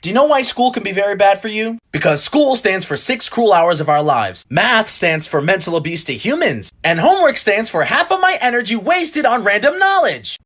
Do you know why school can be very bad for you? Because school stands for six cruel hours of our lives. Math stands for mental abuse to humans. And homework stands for half of my energy wasted on random knowledge.